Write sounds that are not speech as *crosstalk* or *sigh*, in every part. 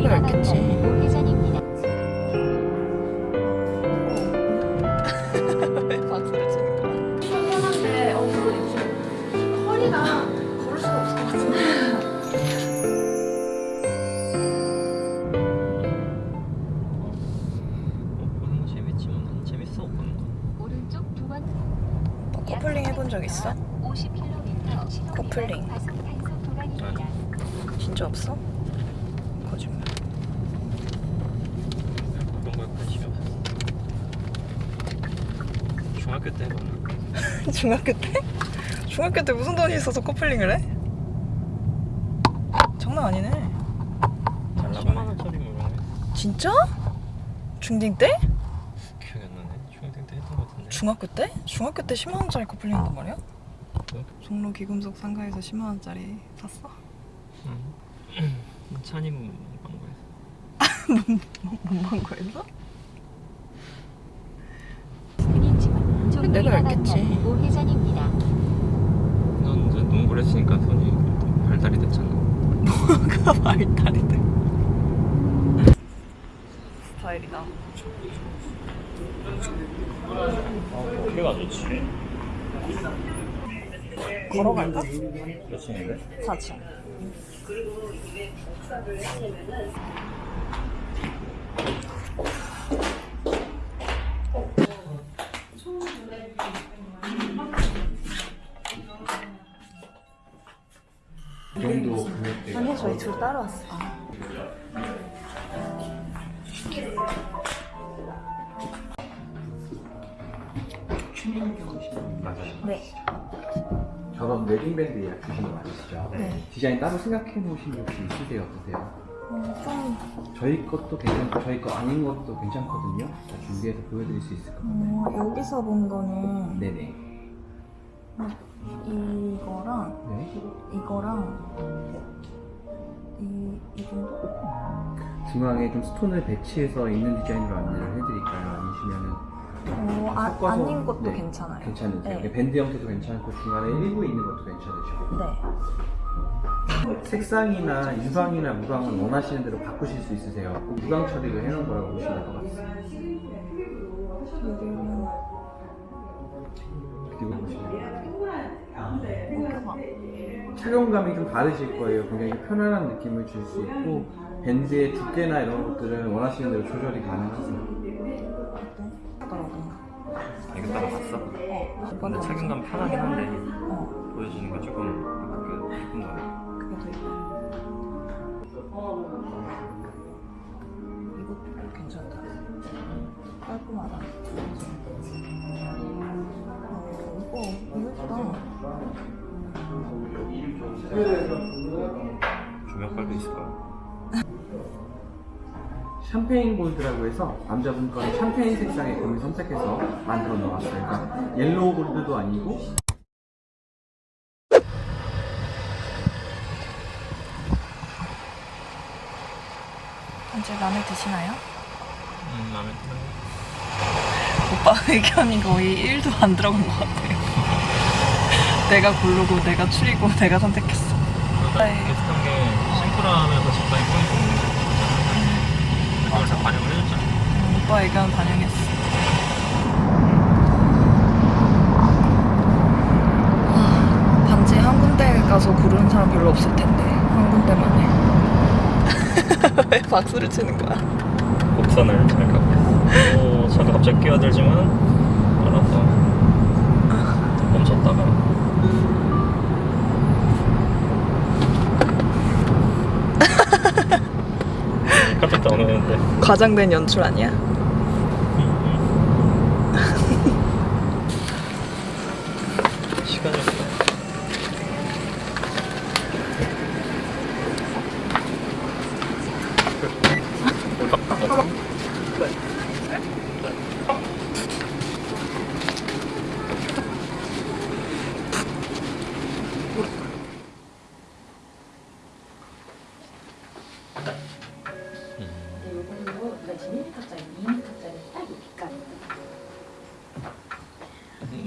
내가 알겠지. 회전입니다. 왜 박수를 치는 거야? 편한데 어 이거 좀 허리가 걸을 수가 없을 것 같은데 보는 거 재밌지만 난 재밌어 보는 거. 오른쪽 두 번. 너 커플링 해본 적 있어? 50km 커플링. 과속탄속 구간입니다. 진짜 없어? 거짓말. 그런 거에 관심이 없었어. 중학교 때 해봤나? *laughs* 중학교 때? 중학교 때 무슨 돈이 있어서 커플링을 해? 장난 아니네. 잘 10만 나가네. 원짜리 뭐. 진짜? 중딩 때? 기억이 안 나네. 중학생 때 했던 거 같은데. 중학교 때? 중학교 때 10만 원짜리 커플링 한단 말이야? 네? 종로 기금속 상가에서 10만 원짜리 샀어? 응. 찬임 광고에서. 뭔 거였어? 은 내가 내려가면 알겠지. 우회전입니다. 넌 이제 농구를 했으니까 손이 또 발달이 됐잖아. 뭐가 *laughs* 발달이 돼? 스타일이다. 어, 키가 좋지. 걸어갈까? 몇 층인데? 4층. 둘 따로 왔어. 맞아요. 네. 저런 웨딩밴드 예약 주신 거 맞으시죠? 네. 디자인 따로 생각해 놓으신 게 혹시 있으세요? 어떠세요? 어, 좀 저희 것도 괜찮고 저희 거 아닌 것도 괜찮거든요. 다 준비해서 보여드릴 수 있을 것 같아요. 어, 여기서 본 거는 네네. 이거랑 네. 이거랑 이, 이 정도? 중앙에 좀 스톤을 배치해서 있는 디자인으로 안내를 해드릴까요? 아니시면은 어, 아, 섞어서- 아닌 것도 네, 괜찮아요. 괜찮으세요? 네. 밴드 형태도 괜찮고 중간에 일부에 있는 것도 괜찮으시고 네. 색상이나 유광이나 무광은 원하시는 대로 바꾸실 수 있으세요. 무광 처리를 해놓은 거라고 보시면 될 것 같습니다. 그리고 보시면 착용감이 좀 다르실 거예요. 굉장히 편안한 느낌을 줄 수 있고 밴드의 두께나 이런 것들은 원하시는 대로 조절이 가능하세요. 이거 따로 봤어? 어, 근데 착용감 편하긴 한데 어, 보여주는 거 조금 champagne gold라고 해서 남자분 거는 샴페인 색상의 금을 선택해서 만들어 놓았어요. 그러니까 yellow gold도 아니고 이제 마음에 드시나요? 음 마음에 들어. 오빠 *laughs* 의견이 거의 1도 안 들어간 것 같아요. *laughs* 내가 고르고, 내가 추리고, 내가 선택했어. 그러니까 비슷한 게 심플하면서 적당히 포인트 있는 거 다 반영을 해줬잖아. 음, 오빠 의견 반영했어. 아, 반지 한 군데 가서 고르는 사람 별로 없을 텐데 한 군데만 해. *laughs* 왜 박수를 치는 거야? 곡선을 잘 있어. 오, 차가 갑자기 끼어들지만 알아서 멈췄다가 깜짝 놀랐는데 과장된 연출 아니야?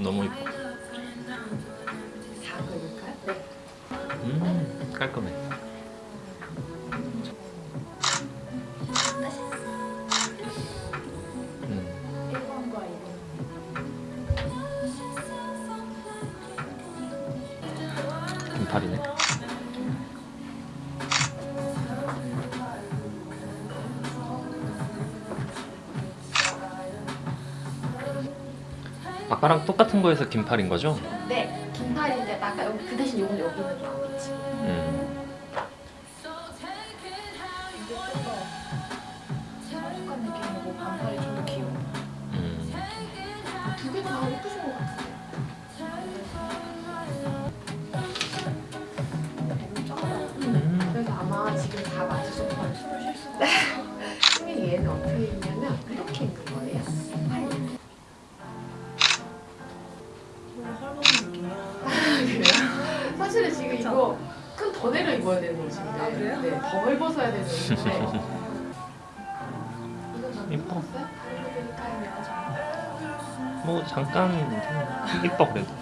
너무 이뻐. 음 깔끔해. 음. 음 김팔이네? 아까랑 똑같은 거에서 긴팔인 거죠? 네, 긴팔인데 아까 여기 그 대신 요건 여기 있는 거겠지. 음. 이게 좀더 사육관 느낌이고 반팔이 좀 더 귀여워. 음. 두개 다 예쁘신 것 같은데. 좀 이뻐. 뭐 잠깐 이뻐 그래도.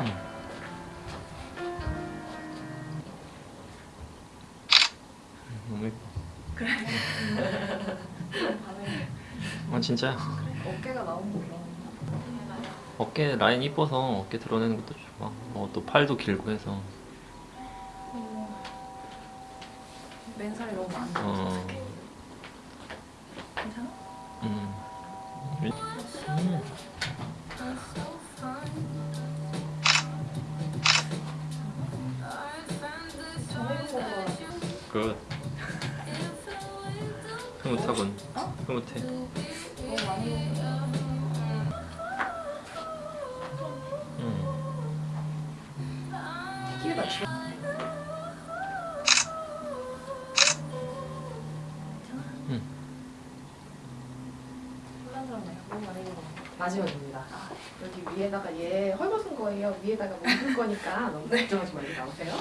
음. 너무 예뻐. 밤에 아 진짜야. 어깨가 나온 거 어깨 라인 이뻐서 어깨 드러내는 것도 좋아. 어, 또 팔도 길고 해서. 맨살이 너무 안 어. 괜찮아? 음. 음. 굿. 흐뭇하군. 흐뭇해. 너무 많이 먹어. 먹어. 마지막입니다. 여기 위에다가 얘 헐벗은 거예요. 위에다가 뭐 입을 거니까 너무 걱정하지 말고 나오세요.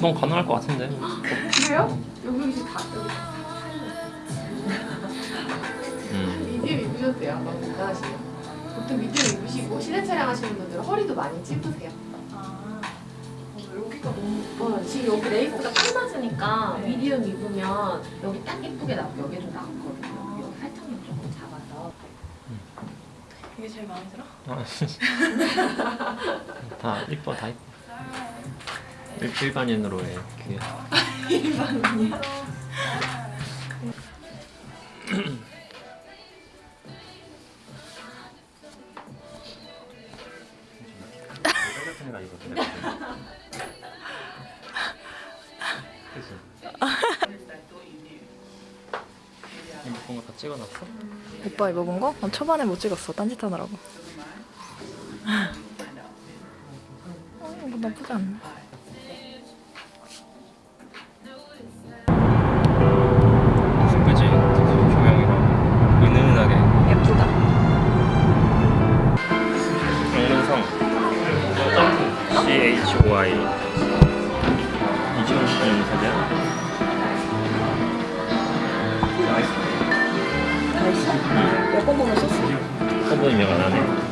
넌 가능할 것 같은데. 그래요? 여기 여기 다 여기 다 음. 미디엄 입으셔도 돼요. 너무 간단하시면. 보통 미디엄 입으시고 실내 촬영 하시는 분들은 허리도 많이 찝으세요. 아, 어, 여기가 너무 어, 지금 여기 레이스가 딱 맞으니까 네. 미디엄 입으면 여기 딱 예쁘게 나고 여기 좀 나거든요. 여기 살짝만 조금 잡아서. 이게 제일 마음에 들어? *laughs* 다 이뻐, 다 이뻐. 일- 일반인으로의 귀에. 입은 거다 찍어놨어? 오빠 입어본 거? 난 초반에 못 찍었어. 딴짓 하느라고. *laughs* 어, 이거 나쁘지 않네. 이지원 씨 사진 다 있어? 몇번 보면 썼어? 한 번이면 안 하네